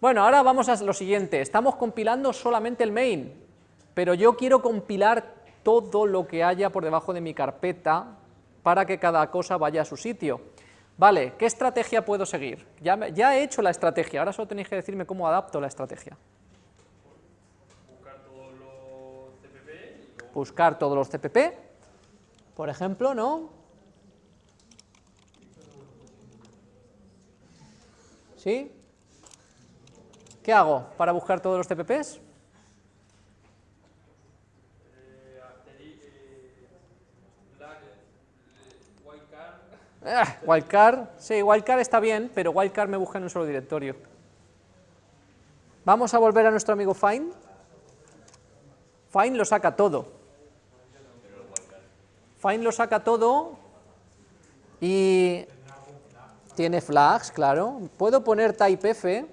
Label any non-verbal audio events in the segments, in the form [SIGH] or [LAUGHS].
Bueno, ahora vamos a lo siguiente, estamos compilando solamente el main, pero yo quiero compilar todo lo que haya por debajo de mi carpeta para que cada cosa vaya a su sitio. Vale, ¿qué estrategia puedo seguir? Ya, he hecho la estrategia, ahora solo tenéis que decirme cómo adapto la estrategia. Buscar todos los Buscar todos los CPP, por ejemplo, ¿no? ¿Sí? ¿Qué hago para buscar todos los Wildcard, Ah, wildcard, sí, wildcard está bien, pero wildcard me busca en un solo directorio. Vamos a volver a nuestro amigo find. Find lo saca todo. Find lo saca todo y tiene flags, claro. Puedo poner typef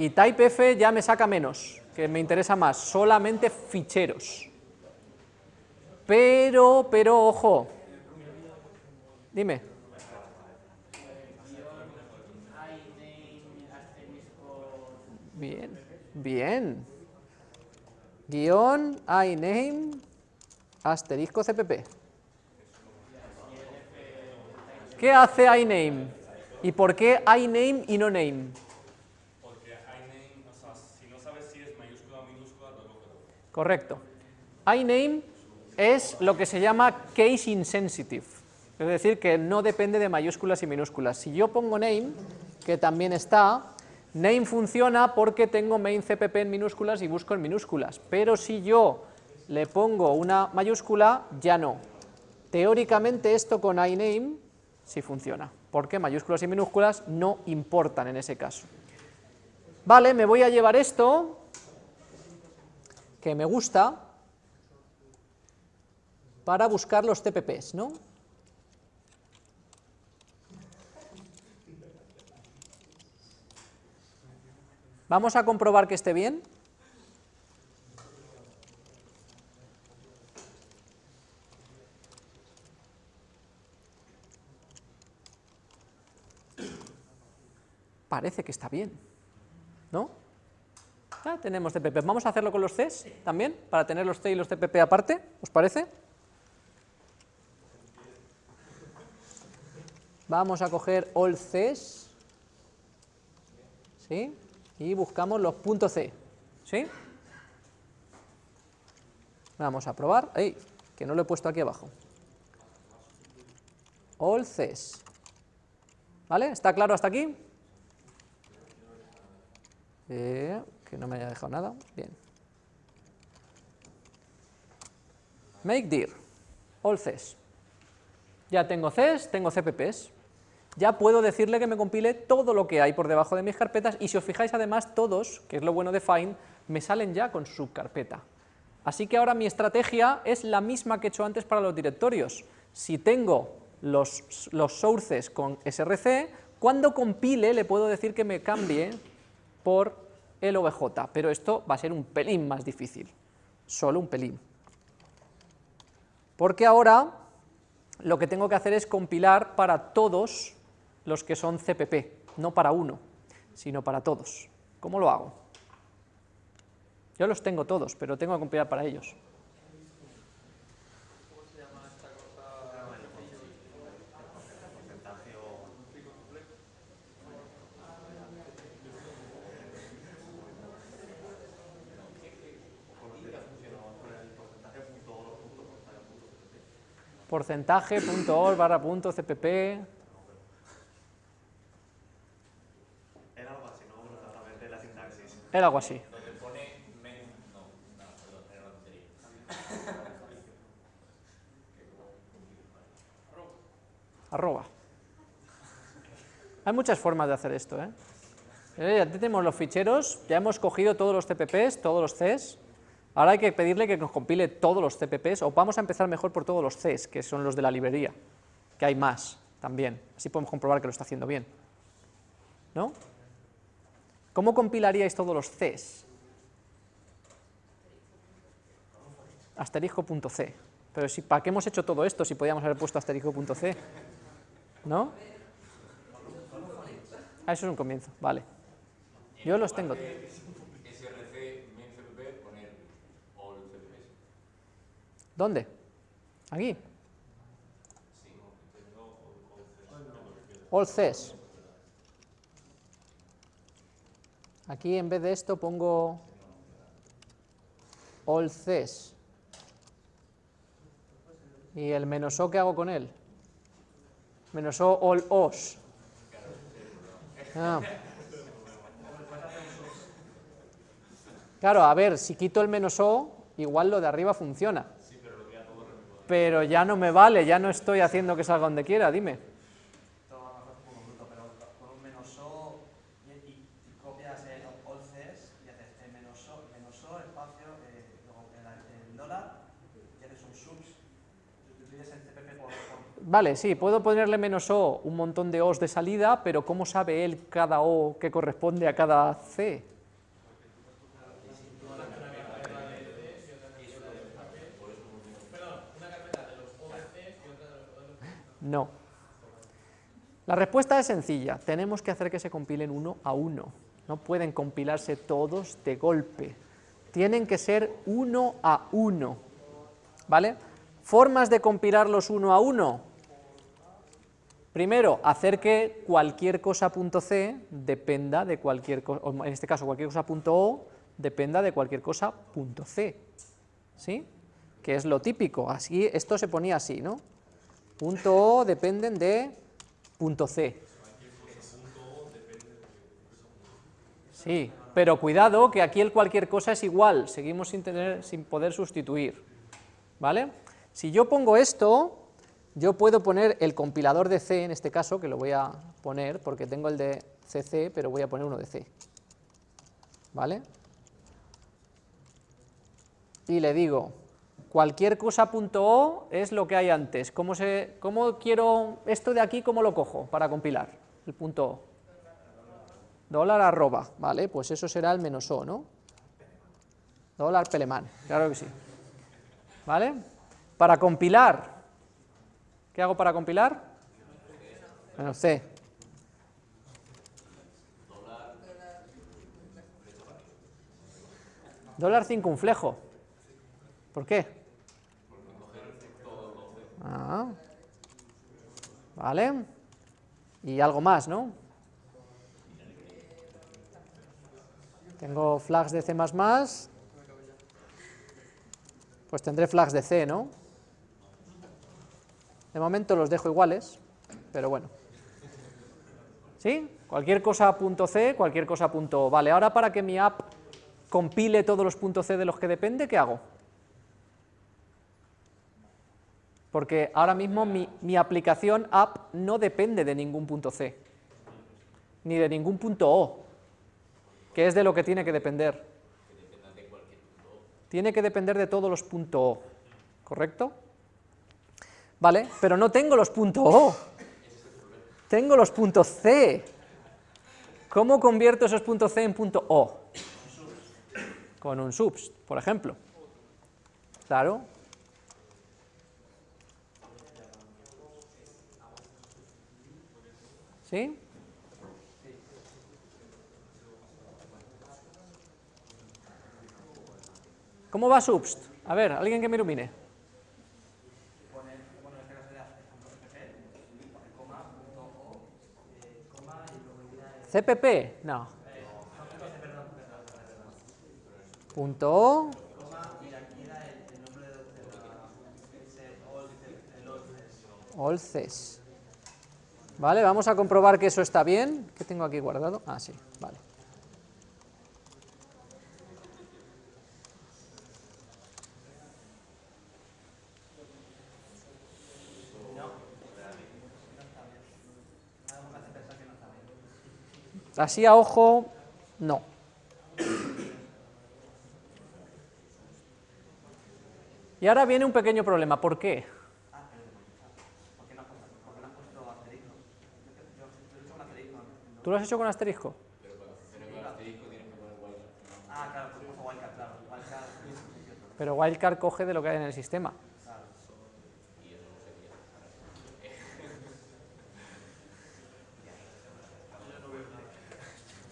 y typef ya me saca menos, que me interesa más, solamente ficheros. Pero, pero, ojo, Dime. Bien, bien. Guión, iname, asterisco cpp. ¿Qué hace iname? ¿Y por qué iname y no name? porque iname, o sea, si no sabes si es mayúscula o minúscula, te lo coge. Correcto. iname es lo que se llama case insensitive, es decir, que no depende de mayúsculas y minúsculas. Si yo pongo name, que también está, name funciona porque tengo main cpp en minúsculas y busco en minúsculas, pero si yo le pongo una mayúscula, ya no. Teóricamente esto con iname sí funciona, porque mayúsculas y minúsculas no importan en ese caso. Vale, me voy a llevar esto, que me gusta, para buscar los TPPs, ¿no? Vamos a comprobar que esté bien. Parece que está bien, ¿no? Ya tenemos TPP. Vamos a hacerlo con los Cs también, para tener los C y los TPP aparte, ¿os parece? Vamos a coger all Cs, ¿sí? Y buscamos los .c, ¿sí? Vamos a probar, ¡ey! Que no lo he puesto aquí abajo. All Cs, ¿vale? ¿Está claro hasta aquí? Eh, que no me haya dejado nada, bien. Make dir, all. Ya tengo Cs, tengo CPPs. Ya puedo decirle que me compile todo lo que hay por debajo de mis carpetas y si os fijáis además todos, que es lo bueno de Find, me salen ya con su subcarpeta. Así que ahora mi estrategia es la misma que he hecho antes para los directorios. Si tengo los, los sources con src, cuando compile le puedo decir que me cambie por el OBJ, pero esto va a ser un pelín más difícil, solo un pelín. Porque ahora lo que tengo que hacer es compilar para todos los que son CPP, no para uno, sino para todos. ¿Cómo lo hago? Yo los tengo todos, pero tengo que compilar para ellos. porcentaje.org barra punto cpp Era algo así, ¿no? La sintaxis. era algo así. Donde pone men... No, no, perdón, era una tontería. arroba. Hay muchas formas de hacer esto, ¿eh? Eh, Ya tenemos los ficheros, ya hemos cogido todos los CPPs, todos los Cs, ahora hay que pedirle que nos compile todos los CPPs, o vamos a empezar mejor por todos los Cs, que son los de la librería, que hay más también, así podemos comprobar que lo está haciendo bien. ¿No? ¿Cómo compilaríais todos los Cs? Asterisco.c. Pero si, ¿para qué hemos hecho todo esto si podíamos haber puesto asterisco.c? ¿No? Ah, eso es un comienzo, vale. Yo los tengo. SRC, main CPP, poner all CPPs. ¿Dónde? Aquí. All CES. Aquí en vez de esto pongo all CES. ¿Y el menos o qué hago con él? Menos o all os. Ah. Claro, a ver, si quito el menos o, igual lo de arriba funciona. Pero ya no me vale, ya no estoy haciendo que salga donde quiera, dime. Vale, sí, puedo ponerle menos O un montón de O's de salida, pero ¿cómo sabe él cada O que corresponde a cada C? No. La respuesta es sencilla, tenemos que hacer que se compilen uno a uno. No pueden compilarse todos de golpe. Tienen que ser uno a uno. ¿Vale? Formas de compilarlos uno a uno. Primero, hacer que cualquier cosa .c dependa de cualquier cosa, en este caso cualquier cosa .o dependa de cualquier cosa .c. ¿Sí? Que es lo típico. Así, esto se ponía así, ¿no? Punto O dependen de punto C. Sí, pero cuidado que aquí el cualquier cosa es igual, seguimos sin, tener, sin poder sustituir. ¿Vale? Si yo pongo esto, yo puedo poner el compilador de C, en este caso, que lo voy a poner, porque tengo el de CC, pero voy a poner uno de C. ¿Vale? Y le digo, cualquier cosa punto .o es lo que hay antes. ¿Cómo, se, ¿Cómo quiero esto de aquí, cómo lo cojo para compilar? El punto .o. Dólar arroba, vale, pues eso será el menos O, ¿no? Dólar pelemán, claro que sí. ¿Vale? Para compilar, ¿qué hago para compilar? Menos C. Dólar circunflejo. ¿Por qué? Ah. Vale. Y algo más, ¿no? Tengo flags de C++, pues tendré flags de C, ¿no? De momento los dejo iguales, pero bueno. ¿Sí? Cualquier cosa punto .c, cualquier cosa punto .o. Vale, ahora para que mi app compile todos los puntos .c de los que depende, ¿qué hago? Porque ahora mismo mi, mi aplicación app no depende de ningún punto .c, ni de ningún punto .o, que es de lo que tiene que depender. Tiene que depender de todos los punto .o, ¿correcto? Vale, pero no tengo los punto .o, tengo los puntos .c. ¿Cómo convierto esos puntos .c en punto .o? Con un subs, por ejemplo. Claro. ¿Sí? ¿Cómo va subst? A ver, alguien que me ilumine. CPP, no. Punto O, coma Vale, vamos a comprobar que eso está bien. ¿Qué tengo aquí guardado? Ah, sí, vale. Así a ojo, no. Y ahora viene un pequeño problema. ¿Por qué? ¿Por qué no has puesto, por qué no has puesto asterisco? Yo, yo, yo he hecho un asterisco. en- ¿Tú lo has hecho con asterisco? Ah, claro, tú puso wildcard, claro. Wildcard, sí, sí, cierto. Pero Wildcard coge de lo que hay en el sistema.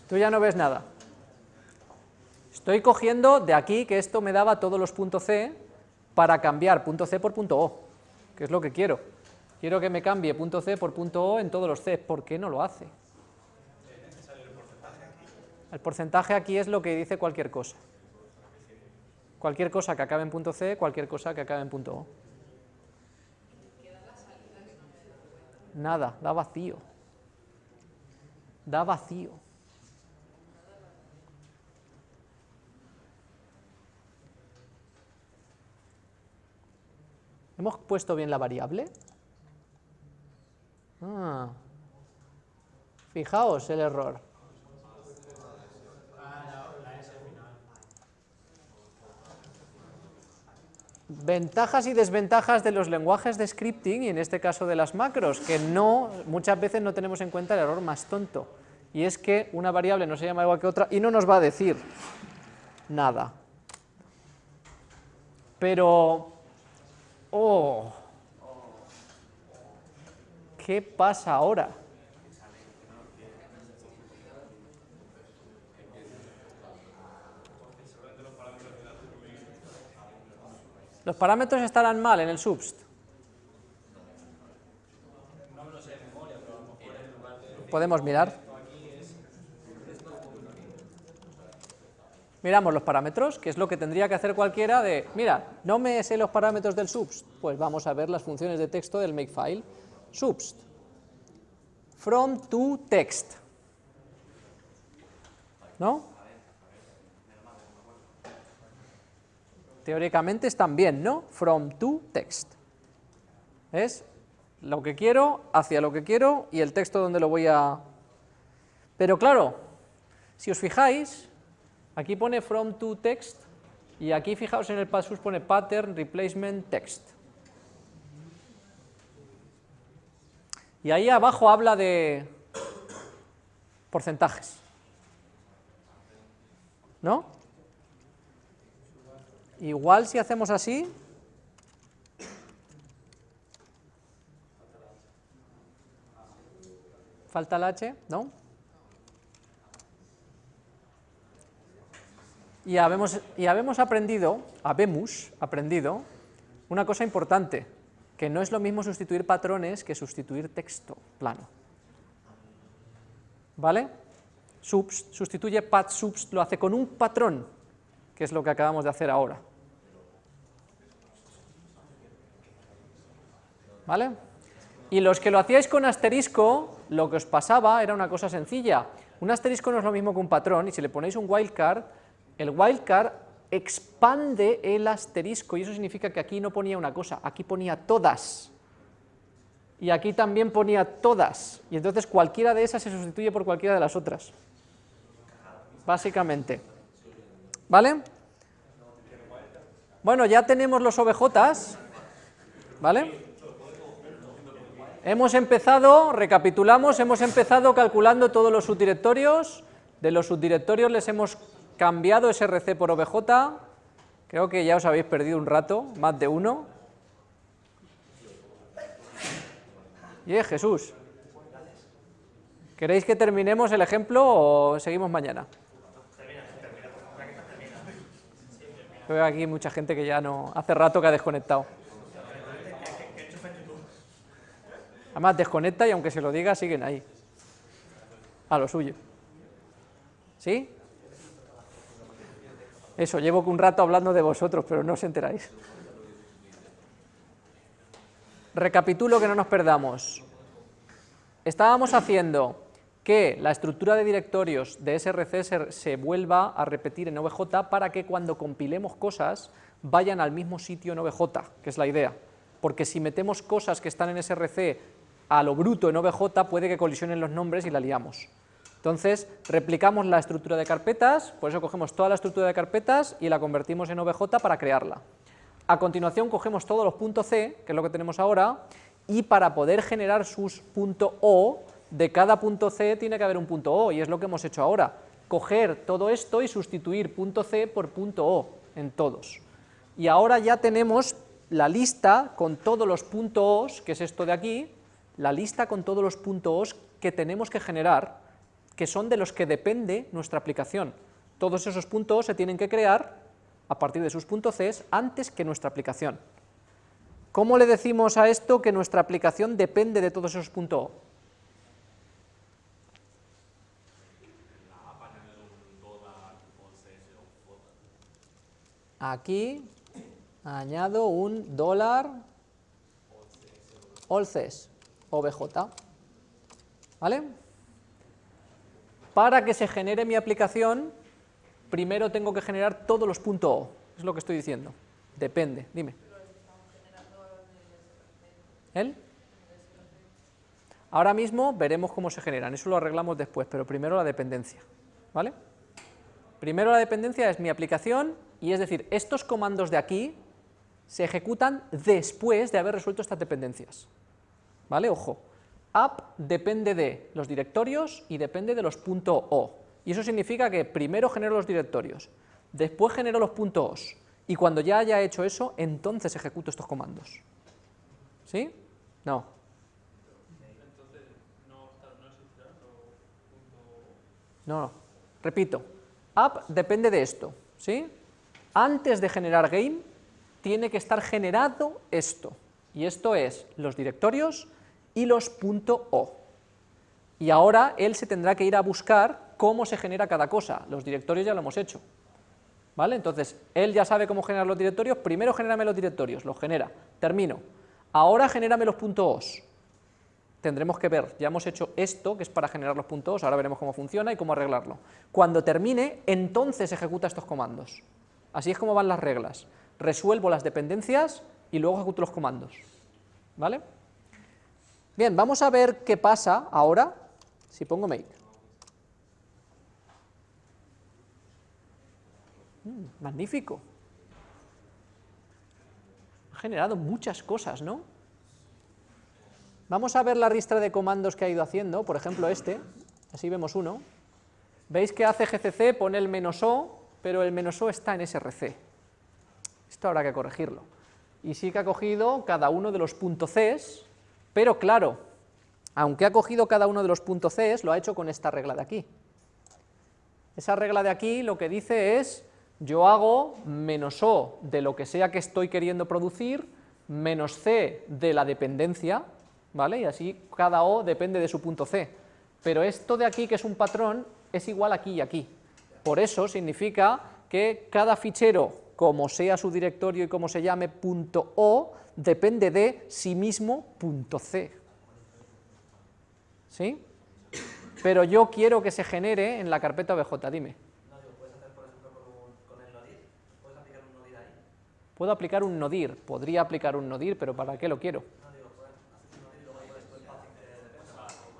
Tú ya no ves nada. Estoy cogiendo de aquí, que esto me daba todos los puntos C, para cambiar punto C por punto O, que es lo que quiero. Quiero que me cambie punto C por punto O en todos los C. ¿Por qué no lo hace? El porcentaje aquí es lo que dice cualquier cosa. Cualquier cosa que acabe en punto C, cualquier cosa que acabe en punto O. Nada, da vacío. Da vacío. ¿Hemos puesto bien la variable? Ah. Fijaos el error. Ventajas y desventajas de los lenguajes de scripting, y en este caso de las macros, que no, muchas veces no tenemos en cuenta el error más tonto, y es que una variable no se llama igual que otra y no nos va a decir nada. Pero, oh, ¿qué pasa ahora? ¿Los parámetros estarán mal en el subst? Podemos mirar. Miramos los parámetros, que es lo que tendría que hacer cualquiera de, mira, no me sé los parámetros del subst, pues vamos a ver las funciones de texto del makefile. Subst, from to text, ¿no? Teóricamente están bien, ¿no? From to text. Es lo que quiero, hacia lo que quiero y el texto donde lo voy a... Pero claro, si os fijáis, aquí pone from to text y aquí fijaos en el pasus pone pattern replacement text. Y ahí abajo habla de porcentajes. ¿No? Igual si hacemos así, falta el H, ¿no? Y habemos, y habemos aprendido, habemos aprendido una cosa importante, que no es lo mismo sustituir patrones que sustituir texto plano. ¿Vale? Subst, sustituye pat subst, lo hace con un patrón, que es lo que acabamos de hacer ahora. ¿Vale? Y los que lo hacíais con asterisco, lo que os pasaba era una cosa sencilla. Un asterisco no es lo mismo que un patrón, y si le ponéis un wildcard, el wildcard expande el asterisco, y eso significa que aquí no ponía una cosa, aquí ponía todas. Y aquí también ponía todas, y entonces cualquiera de esas se sustituye por cualquiera de las otras. Básicamente. ¿Vale? Bueno, ya tenemos los OBJs, ¿vale? Hemos empezado, recapitulamos, hemos empezado calculando todos los subdirectorios, de los subdirectorios les hemos cambiado src por obj, creo que ya os habéis perdido un rato, más de uno. Y es Jesús. ¿Queréis que terminemos el ejemplo o seguimos mañana? Veo aquí mucha gente que ya no, hace rato que ha desconectado. Además desconecta y aunque se lo diga, siguen ahí. A lo suyo. ¿Sí? Eso, llevo un rato hablando de vosotros, pero no os enteráis. Recapitulo que no nos perdamos. Estábamos haciendo que la estructura de directorios de SRC se, vuelva a repetir en OBJ para que cuando compilemos cosas vayan al mismo sitio en OBJ, que es la idea. Porque si metemos cosas que están en SRC a lo bruto en OBJ puede que colisionen los nombres y la liamos. Entonces, replicamos la estructura de carpetas, por eso cogemos toda la estructura de carpetas y la convertimos en OBJ para crearla. A continuación cogemos todos los puntos .c, que es lo que tenemos ahora, y para poder generar sus .o, de cada punto .c tiene que haber un punto .o, y es lo que hemos hecho ahora. Coger todo esto y sustituir punto .c por punto .o en todos. Y ahora ya tenemos la lista con todos los puntos .os, que es esto de aquí, la lista con todos los puntos que tenemos que generar que son de los que depende nuestra aplicación. Todos esos puntos O se tienen que crear a partir de sus puntos C antes que nuestra aplicación. ¿Cómo le decimos a esto que nuestra aplicación depende de todos esos puntos O? Aquí añado un dólar olces, OBJ, ¿vale? Para que se genere mi aplicación, primero tengo que generar todos los puntos O, es lo que estoy diciendo, depende, dime. ¿El? Ahora mismo veremos cómo se generan, eso lo arreglamos después, pero primero la dependencia, ¿vale? Primero la dependencia es mi aplicación, y es decir, estos comandos de aquí se ejecutan después de haber resuelto estas dependencias. ¿Vale? Ojo, app depende de los directorios y depende de los .o. Y eso significa que primero genero los directorios, después genero los .os, y cuando ya haya hecho eso, entonces ejecuto estos comandos. ¿Sí? No. No, no. Repito, app depende de esto, ¿sí? Antes de generar game, tiene que estar generado esto, y esto es los directorios y los .o. Y ahora él se tendrá que ir a buscar cómo se genera cada cosa, los directorios ya lo hemos hecho. ¿Vale? Entonces, él ya sabe cómo generar los directorios, primero genérame los directorios, los genera, termino. Ahora genérame los .os. Tendremos que ver, ya hemos hecho esto, que es para generar los .os, ahora veremos cómo funciona y cómo arreglarlo. Cuando termine, entonces ejecuta estos comandos. Así es como van las reglas. Resuelvo las dependencias y luego ejecuto los comandos. ¿Vale? Bien, vamos a ver qué pasa ahora si pongo make. Mm, magnífico. Ha generado muchas cosas, ¿no? Vamos a ver la ristra de comandos que ha ido haciendo, por ejemplo este, así vemos uno. Veis que hace gcc, pone el menos o, pero el menos o está en src. Esto habrá que corregirlo. Y sí que ha cogido cada uno de los puntos Cs, pero claro, aunque ha cogido cada uno de los puntos Cs, lo ha hecho con esta regla de aquí. Esa regla de aquí lo que dice es, yo hago menos O de lo que sea que estoy queriendo producir, menos C de la dependencia, ¿vale? Y así cada O depende de su punto C. Pero esto de aquí, que es un patrón, es igual aquí y aquí. Por eso significa que cada fichero, como sea su directorio y como se llame .o, depende de sí mismo .c. ¿Sí? Pero yo quiero que se genere en la carpeta OBJ, dime. Puedo aplicar un nodir, podría aplicar un nodir, pero ¿para qué lo quiero?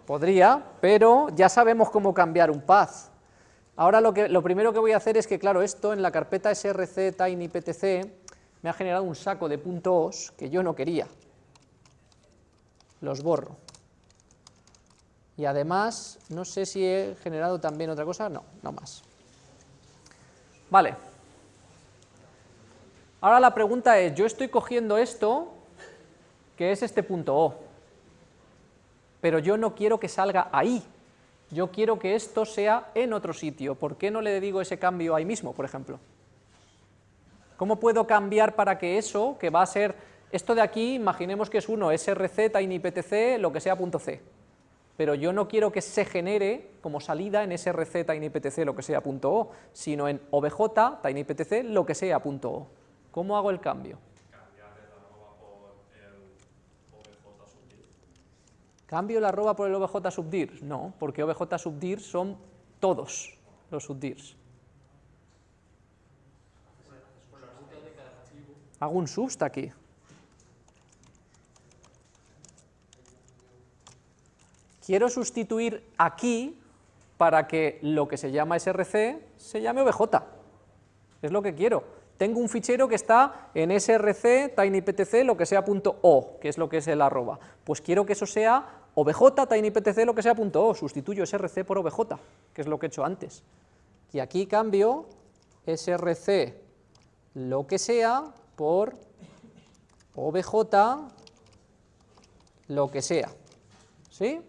Podría, pero ya sabemos cómo cambiar un path. Ahora lo, que, lo primero que voy a hacer es que, claro, esto en la carpeta src tinyptc me ha generado un saco de puntos que yo no quería. Los borro. Y además, no sé si he generado también otra cosa, no, no más. Vale. Ahora la pregunta es, yo estoy cogiendo esto, que es este punto O, pero yo no quiero que salga ahí, yo quiero que esto sea en otro sitio, ¿por qué no le digo ese cambio ahí mismo, por ejemplo? ¿Cómo puedo cambiar para que eso, que va a ser, esto de aquí, imaginemos que es uno, src, tinyptc, lo que sea punto .c, pero yo no quiero que se genere como salida en src, tinyptc, lo que sea punto .o, sino en obj, tinyptc, lo que sea punto .o. ¿Cómo hago el cambio? ¿Cambio la arroba por el obj subdir? No, porque obj subdir son todos los subdirs. Hago un subst aquí. Quiero sustituir aquí para que lo que se llama src se llame obj. Es lo que quiero. Tengo un fichero que está en src, tinyptc, lo que sea .o, que es lo que es el arroba. Pues quiero que eso sea obj, tinyptc, lo que sea punto .o, sustituyo src por obj, que es lo que he hecho antes. Y aquí cambio src, lo que sea, por obj, lo que sea. ¿Sí?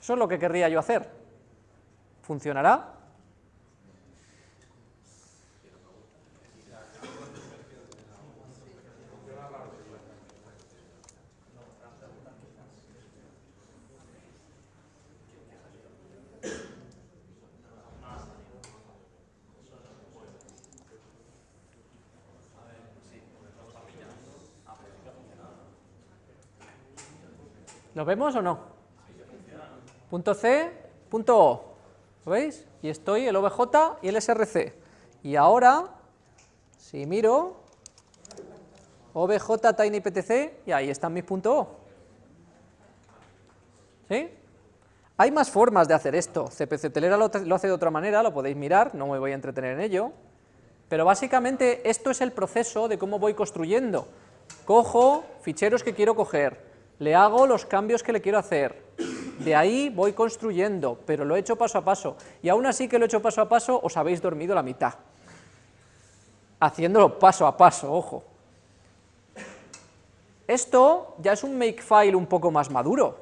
Eso es lo que querría yo hacer. ¿Funcionará? Vemos o no? Punto C, punto O. ¿Lo veis? Y estoy el OBJ y el SRC. Y ahora, si miro, OBJ TinyPTC, y ahí están mis puntos O. ¿Sí? Hay más formas de hacer esto. CPC Telera lo, lo hace de otra manera, lo podéis mirar, no me voy a entretener en ello. Pero básicamente esto es el proceso de cómo voy construyendo. Cojo ficheros que quiero coger, le hago los cambios que le quiero hacer, de ahí voy construyendo, pero lo he hecho paso a paso, y aún así que lo he hecho paso a paso, os habéis dormido la mitad, haciéndolo paso a paso, ojo. Esto ya es un makefile un poco más maduro,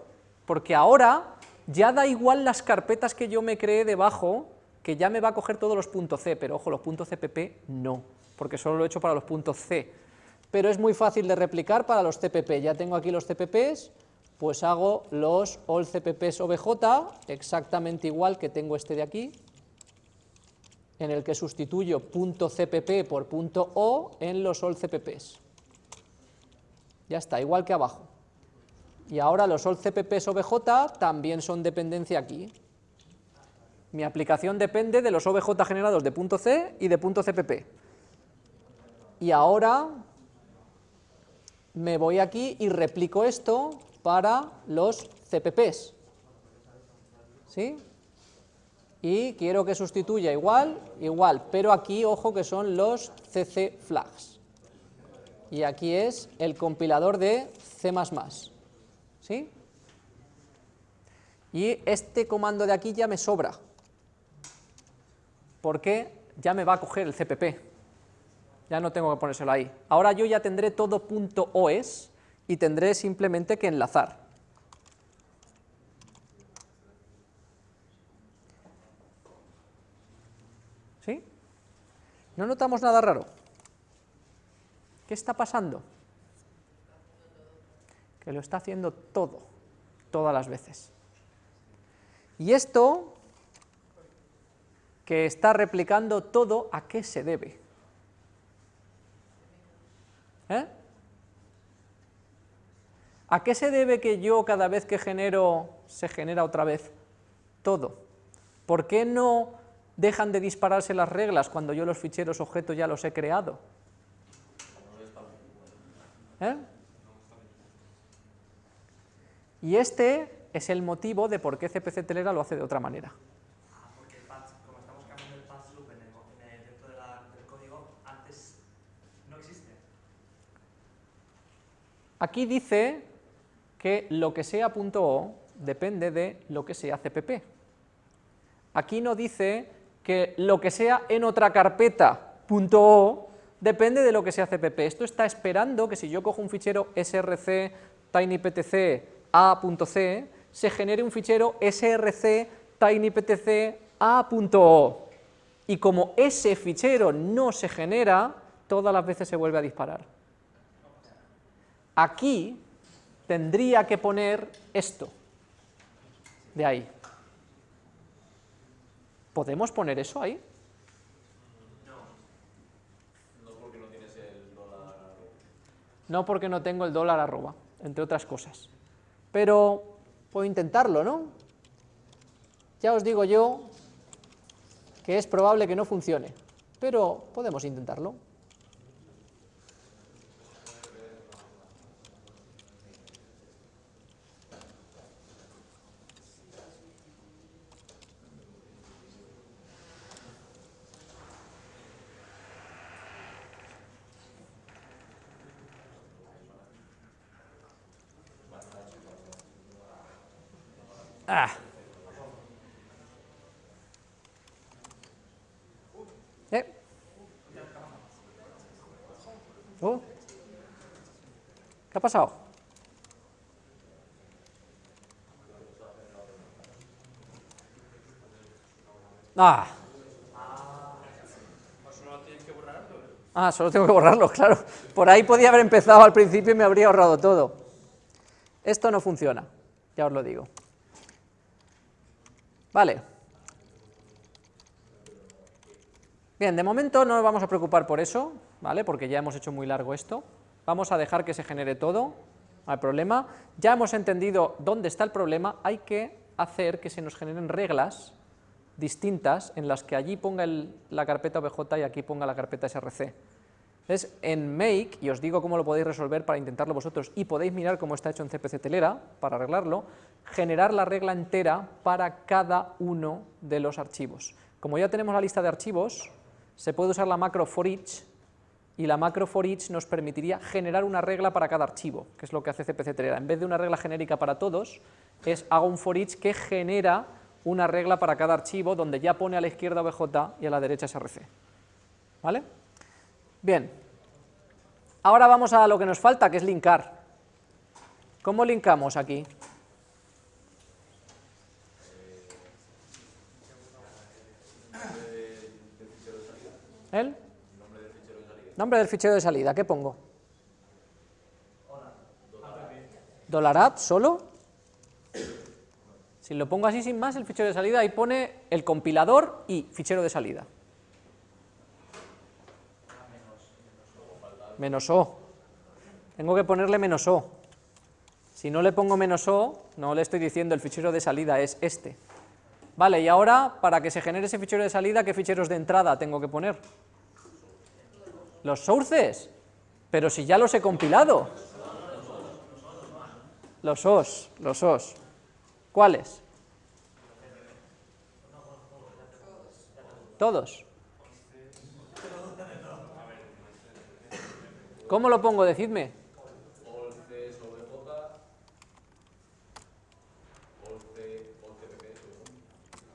porque ahora ya da igual las carpetas que yo me creé debajo, que ya me va a coger todos los puntos .c, pero ojo, los puntos .cpp no, porque solo lo he hecho para los puntos .c, pero es muy fácil de replicar para los CPP. Ya tengo aquí los CPPs, pues hago los all CPPs OBJ, exactamente igual que tengo este de aquí, en el que sustituyo punto .cpp por punto .o en los all CPPs. Ya está, igual que abajo. Y ahora los all CPPs OBJ también son dependencia aquí. Mi aplicación depende de los OBJ generados de punto .c y de punto .cpp. Y ahora me voy aquí y replico esto para los CPPs. ¿Sí? Y quiero que sustituya igual, igual, pero aquí, ojo, que son los CC flags. Y aquí es el compilador de C++. ¿Sí? Y este comando de aquí ya me sobra, porque ya me va a coger el CPP ya no tengo que ponérselo ahí. Ahora yo ya tendré todo punto .os y tendré simplemente que enlazar. ¿Sí? ¿No notamos nada raro? ¿Qué está pasando? Que lo está haciendo todo, todas las veces. Y esto, que está replicando todo, ¿a qué se debe? ¿Eh? ¿A qué se debe que yo cada vez que genero, se genera otra vez todo? ¿Por qué no dejan de dispararse las reglas cuando yo los ficheros objeto ya los he creado? ¿Eh? Y este es el motivo de por qué CPC Telera lo hace de otra manera. Aquí dice que lo que sea .o depende de lo que sea CPP. Aquí no dice que lo que sea en otra carpeta .o depende de lo que sea CPP. Esto está esperando que si yo cojo un fichero src tinyptc a.c, se genere un fichero src tinyptc a.o. Y como ese fichero no se genera, todas las veces se vuelve a disparar. Aquí tendría que poner esto, de ahí. ¿Podemos poner eso ahí? No. No porque no tienes el dólar No porque no tengo el dólar arroba, entre otras cosas. Pero puedo intentarlo, ¿no? Ya os digo yo que es probable que no funcione, pero podemos intentarlo. Ah. ¿Eh? Oh. ¿Qué ha pasado? Ah. Ah, solo tengo que borrarlo, [LAUGHS] claro. Por ahí podía haber empezado al principio y me habría ahorrado todo. Esto no funciona, ya os lo digo. Vale. Bien, de momento no nos vamos a preocupar por eso, ¿vale? Porque ya hemos hecho muy largo esto. Vamos a dejar que se genere todo, hay problema. Ya hemos entendido dónde está el problema, hay que hacer que se nos generen reglas distintas en las que allí ponga la carpeta OBJ y aquí ponga la carpeta src. Entonces, en make, y os digo cómo lo podéis resolver para intentarlo vosotros, y podéis mirar cómo está hecho en CPC Telera para arreglarlo, generar la regla entera para cada uno de los archivos. Como ya tenemos la lista de archivos, se puede usar la macro for each, y la macro for each nos permitiría generar una regla para cada archivo, que es lo que hace CPC Telera. En vez de una regla genérica para todos, es hago un for each que genera una regla para cada archivo donde ya pone a la izquierda OBJ y a la derecha SRC. ¿Vale? Bien. Ahora vamos a lo que nos falta, que es linkar. ¿Cómo linkamos aquí? ¿El? Nombre del fichero de salida, ¿qué pongo? ¿Dólar solo? Si lo pongo así sin más, el fichero de salida, ahí pone el compilador y fichero de salida. Menos O. Tengo que ponerle menos O. Si no le pongo menos O, no le estoy diciendo el fichero de salida es este. Vale, y ahora, para que se genere ese fichero de salida, ¿qué ficheros de entrada tengo que poner? Los sources. Pero si ya los he compilado. Los OS, los OS. ¿Cuáles? Todos. ¿Cómo lo pongo? Decidme.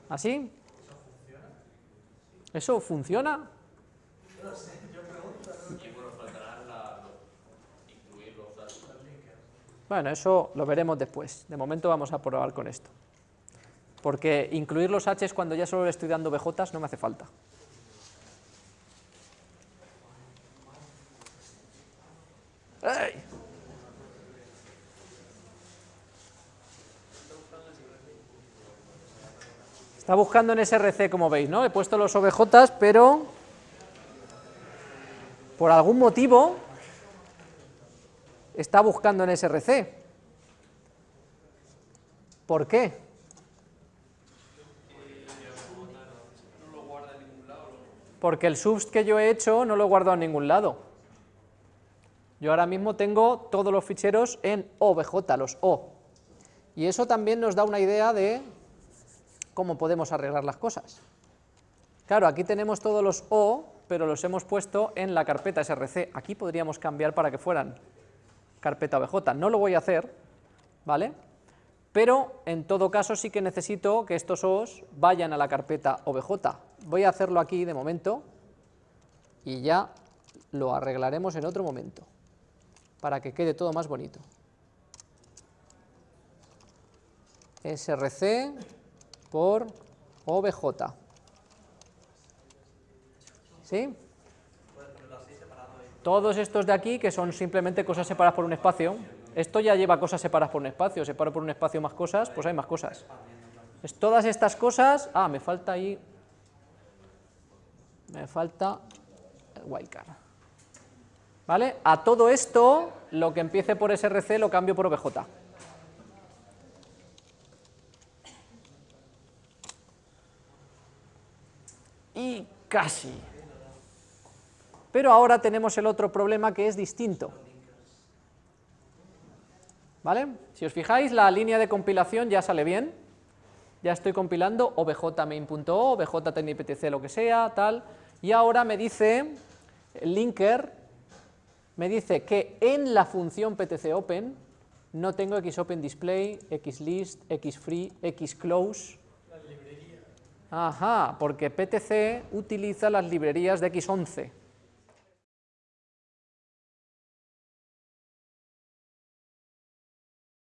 ¿Así? ¿Eso funciona? Bueno, eso lo veremos después. De momento vamos a probar con esto. Porque incluir los H's cuando ya solo le estoy dando BJs no me hace falta. Está buscando en SRC, como veis, ¿no? He puesto los OBJs, pero por algún motivo está buscando en SRC. ¿Por qué? Porque el subst que yo he hecho no lo he guardado en ningún lado. Yo ahora mismo tengo todos los ficheros en OBJ, los O. Y eso también nos da una idea de cómo podemos arreglar las cosas. Claro, aquí tenemos todos los O, pero los hemos puesto en la carpeta src. Aquí podríamos cambiar para que fueran carpeta OBJ. No lo voy a hacer, ¿vale? Pero en todo caso sí que necesito que estos O's vayan a la carpeta OBJ. Voy a hacerlo aquí de momento y ya lo arreglaremos en otro momento para que quede todo más bonito. src por OBJ. ¿Sí? Todos estos de aquí, que son simplemente cosas separadas por un espacio, esto ya lleva cosas separadas por un espacio, separo por un espacio más cosas, pues hay más cosas. Todas estas cosas, ah, me falta ahí, me falta el wildcard. ¿Vale? A todo esto, lo que empiece por src lo cambio por obj. Y casi. Pero ahora tenemos el otro problema que es distinto. ¿Vale? Si os fijáis, la línea de compilación ya sale bien, ya estoy compilando obj-main.o, obj lo que sea, tal, y ahora me dice, el linker, me dice que en la función ptcopen no tengo xopenDisplay, xlist, xfree, xclose, Ajá, porque PTC utiliza las librerías de X11.